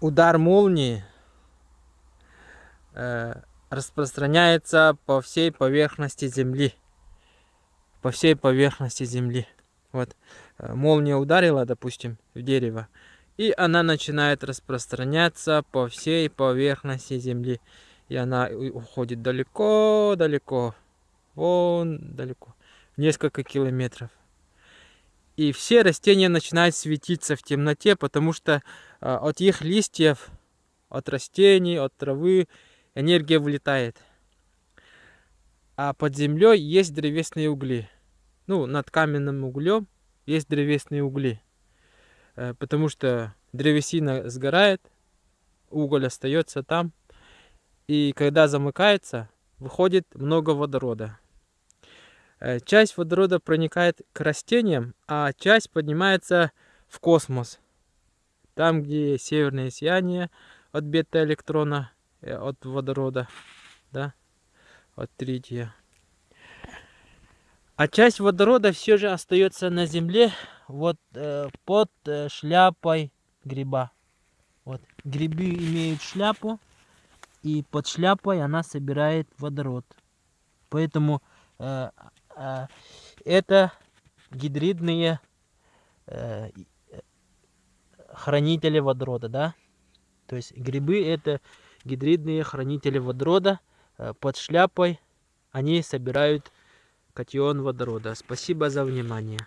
удар молнии э, распространяется по всей поверхности Земли. По всей поверхности Земли. Вот э, молния ударила, допустим, в дерево, и она начинает распространяться по всей поверхности Земли. И она уходит далеко-далеко, вон далеко, несколько километров. И все растения начинают светиться в темноте, потому что э, от их листьев, от растений, от травы энергия вылетает. А под землей есть древесные угли. Ну, над каменным углем есть древесные угли. Э, потому что древесина сгорает, уголь остается там. И когда замыкается, выходит много водорода. Э, часть водорода проникает к растениям, а часть поднимается в космос. Там, где северное сияние от бета-электрона, э, от водорода, да, от трития. А часть водорода все же остается на Земле, вот э, под э, шляпой гриба. Вот грибы имеют шляпу, и под шляпой она собирает водород. Поэтому э, это гидридные э, хранители водорода, да? То есть грибы это гидридные хранители водорода. Э, под шляпой они собирают катион водорода. Спасибо за внимание.